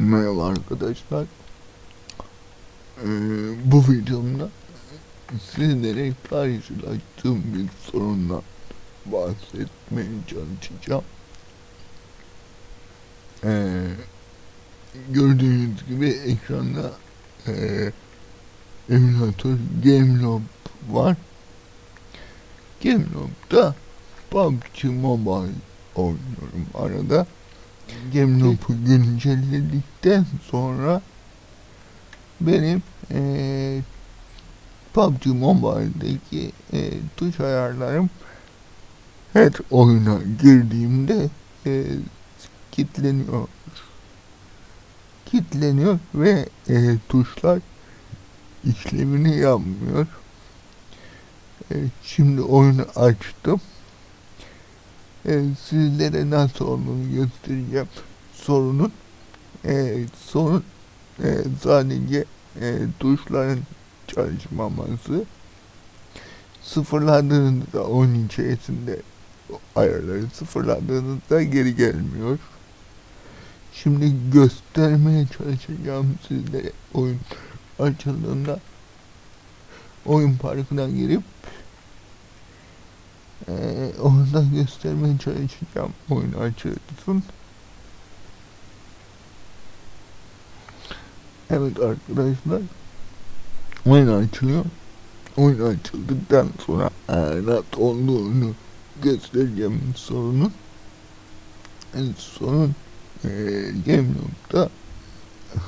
Merhaba arkadaşlar. Ee, bu videomda sizlere karşılaştığım bir sorunla bahsetmeye çalışacağım. Ee, gördüğünüz gibi ekranda e, emülatör Gamelob var. Gamelob'da PUBG Mobile oynuyorum arada. Gemlop'u güncelledikten sonra benim eee PUBG Mobile'deki eee, tuş ayarlarım her oyuna girdiğimde eee kilitleniyor. Kilitleniyor ve eee, tuşlar işlevini yapmıyor. Eee, şimdi oyunu açtım. Eee, sizlere nasıl olduğunu göstereceğim sorunun. Eee, sorun eee, sadece eee, tuşların çalışmaması. Sıfırladığınızda oyun içerisinde ayarları sıfırladığınızda geri gelmiyor. Şimdi göstermeye çalışacağım sizlere oyun açıldığında oyun parkına girip ee, onu da göstermeye çalışacağım oyun açılsın. Evet arkadaşlar oyun açılıyor. Oyun açıldıktan sonra nasıl olduğunu göstereceğim sorunun. Yani sorun ee, Gameloop'ta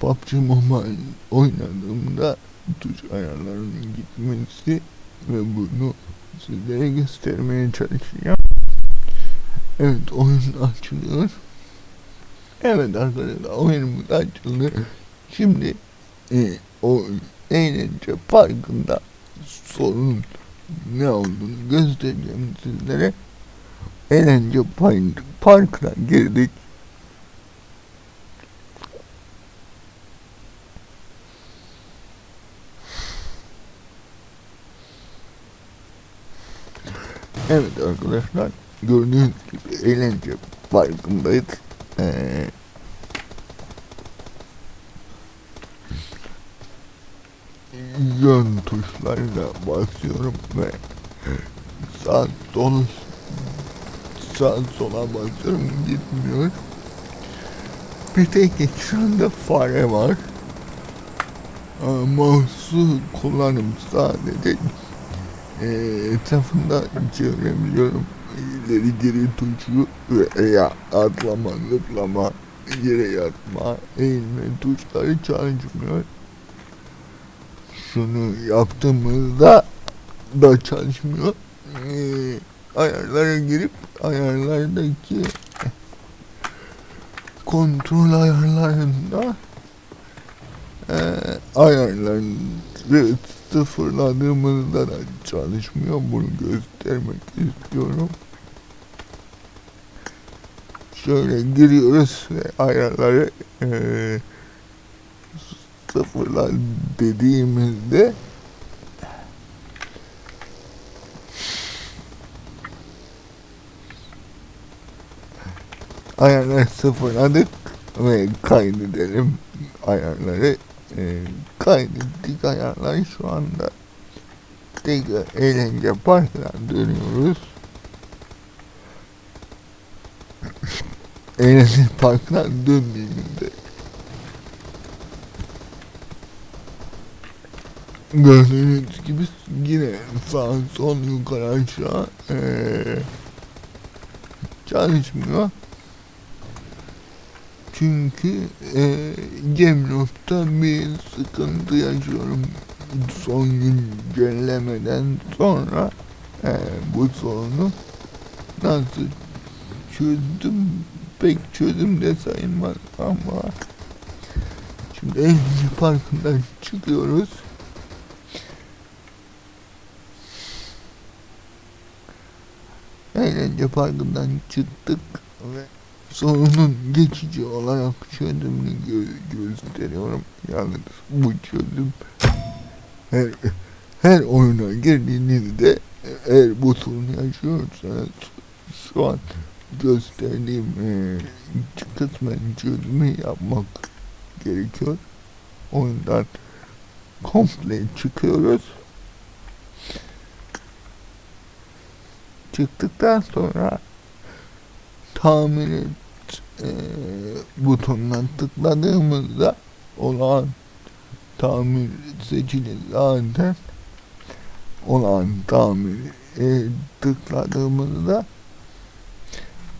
PUBG Mobile oynadığımda tuş ayarlarının gitmesi ve bunu sizlere göstermeye çalışacağım. Evet oyun açılıyor. Evet arkadaşlar oyunumuz açıldı. Şimdi e, o eğlence parkında sorunun ne olduğunu göstereceğim sizlere. Eğlence park, parkına girdik. Evet arkadaşlar gördüğünüz gibi eğlence parkındayız. Ee, yön tuşlarıyla basıyorum ve sağ sol sağ sola basıyorum gitmiyor. Bir tek ekranda fare var. Ee, Mouse'u kullanım sadece e, etrafında çevirebiliyorum. İleri geri tuşu veya atlama, zıplama, yere yatma, eğilme tuşları çalışmıyor. Şunu yaptığımızda da çalışmıyor. Ee, ayarlara girip ayarlardaki kontrol ayarlarında e, ayarları sıfırladığımızda da çalışmıyor. Bunu göstermek istiyorum. Şöyle giriyoruz ve ayarları eee sıfırla dediğimizde ayarları sıfırladık ve kaydedelim ayarları e, kaydettik ayarları şu anda. Tekrar eğlence parkına dönüyoruz. Eğlence parkına döndüğümüzde gördüğünüz gibi yine sağ sol yukarı aşağı ee, çalışmıyor çünkü e, Gemloft'ta bir sıkıntı yaşıyorum. Son güncellemeden sonra e, bu sorunu nasıl çözdüm pek çözüm de sayılmaz ama şimdi Eğlence Parkı'ndan çıkıyoruz. Eğlence Parkı'ndan çıktık sorunun geçici olarak çözümünü gö gösteriyorum. Yalnız bu çözüm her, her oyuna girdiğinizde eğer bu sorunu yaşıyorsanız şu an gösterdiğim e, kısmen çözümü yapmak gerekiyor. Oyundan komple çıkıyoruz. Çıktıktan sonra et e, butonuna tıkladığımızda olan tamir seçili zaten olan tamir e, tıkladığımızda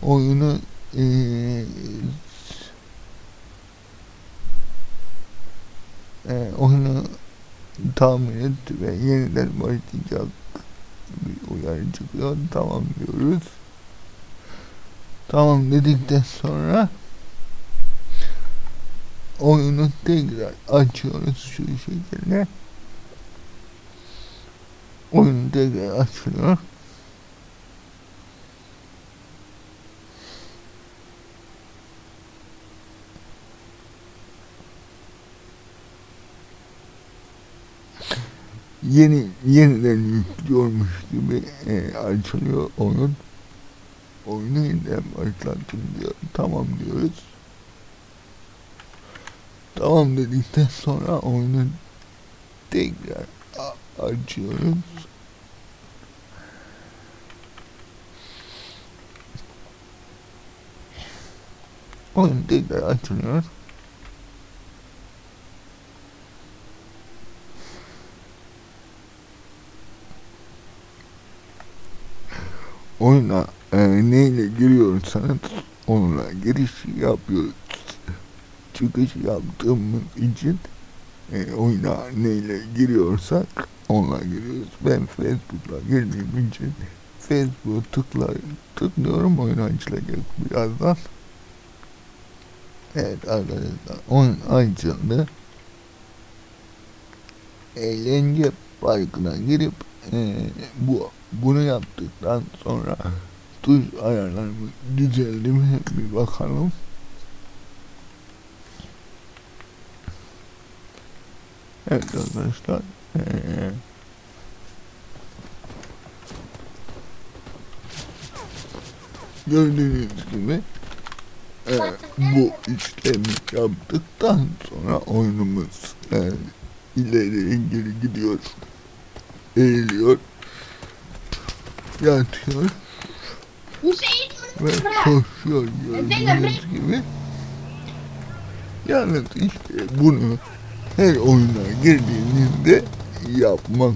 oyunu e, e, oyunu tamir et ve yeniden başlayacak bir uyarı çıkıyor. Tamam diyoruz. Tamam dedikten sonra oyunu tekrar açıyoruz şu şekilde. Oyun tekrar açılıyor. Yeni yeniden yüklüyormuş gibi e, açılıyor oyun. Oyunu yeniden başlattım diyor. Tamam diyoruz. Tamam dedikten sonra oyunu tekrar açıyoruz. Oyun tekrar açılıyor. Oyuna e, neyle giriyorsanız onunla giriş yapıyoruz. Çıkış yaptığımız için e, oyuna neyle giriyorsak onunla giriyoruz. Ben Facebook'la girdiğim için Facebook'a tıkla, tıklıyorum oyun açılacak birazdan. Evet arkadaşlar oyun açıldı. Eğlence parkına girip e, bu bunu yaptıktan sonra tuş ayarlarımız düzeldi mi bir bakalım. Evet arkadaşlar. Ee, gördüğünüz gibi e, bu işlemi yaptıktan sonra oyunumuz e, ileriye geri gidiyor. Eğiliyor. Yatıyor ve koşuyor gördüğünüz gibi. Yalnız işte bunu her oyuna girdiğinizde yapmak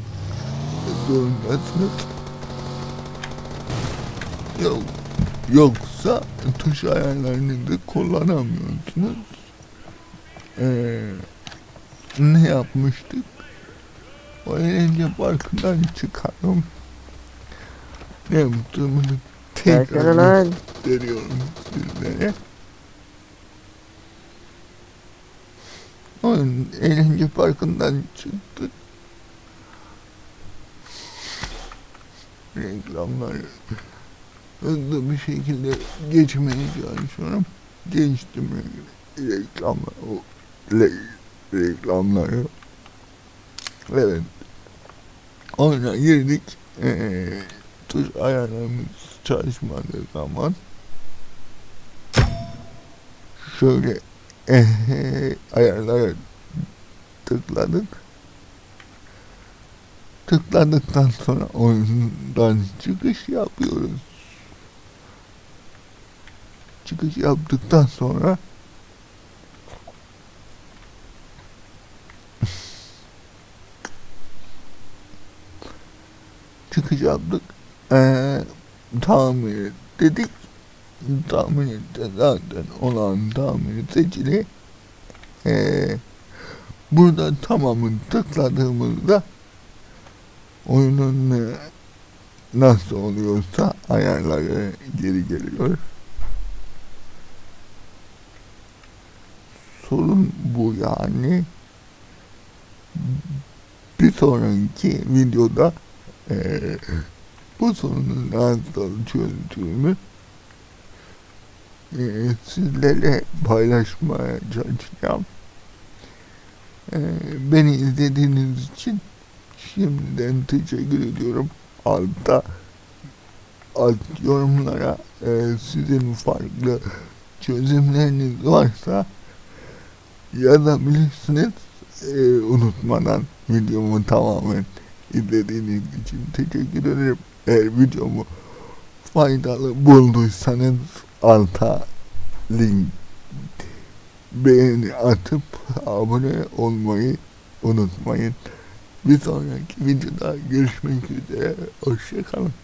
zorundasınız. Yok, yoksa tuş ayarlarınızı kullanamıyorsunuz. Ee, ne yapmıştık? O eğlence parkından çıkarım. Ne yaptığımı Versene tekrar lan. gösteriyorum sizlere. Oyun eğlence parkından çıktık. Reklamlar hızlı bir şekilde geçmeye çalışıyorum. Geçtim reklamlar, o re- reklamları. Evet. Oyuna girdik. Ee, tuş ayarlarımız çalışmadığı zaman şöyle eee ayarlara tıkladık. Tıkladıktan sonra oyundan çıkış yapıyoruz. Çıkış yaptıktan sonra çıkış yaptık. Ee, tamir dedik. Etti zaten olan tamir seçili. Ee, burada tamamını tıkladığımızda oyunun nasıl oluyorsa ayarları geri geliyor. Sorun bu yani. Bir sonraki videoda eee bu sorunun nasıl çözdüğümü eee sizlerle paylaşmaya çalışacağım. Eee, beni izlediğiniz için şimdiden teşekkür ediyorum. Altta alt yorumlara e, sizin farklı çözümleriniz varsa yazabilirsiniz. E, unutmadan videomu tamamen izlediğiniz için teşekkür ederim. Eğer videomu faydalı bulduysanız alta link beğeni atıp abone olmayı unutmayın. Bir sonraki videoda görüşmek üzere. Hoşçakalın.